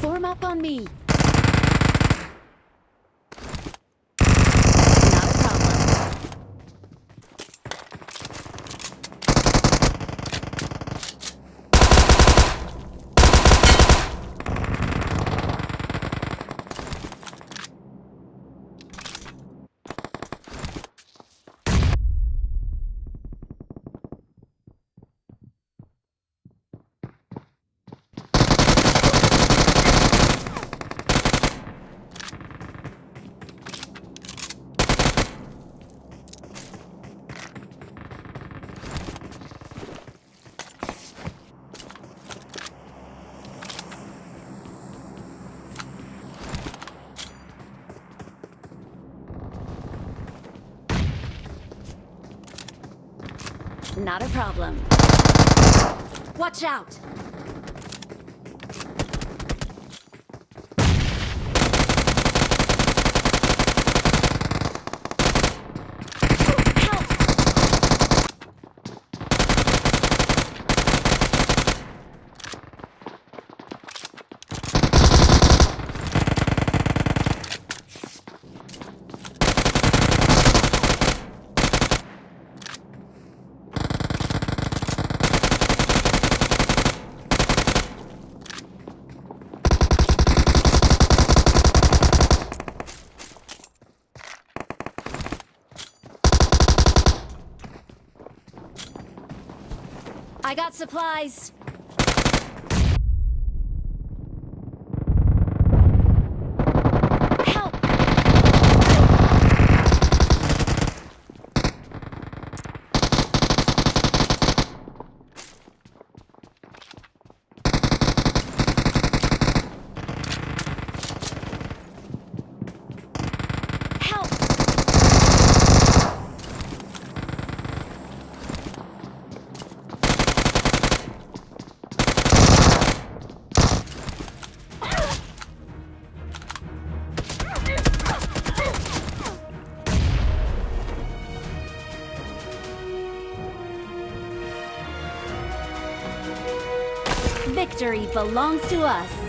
Form up on me. Not a problem. Not a problem. Watch out! I got supplies. Victory belongs to us.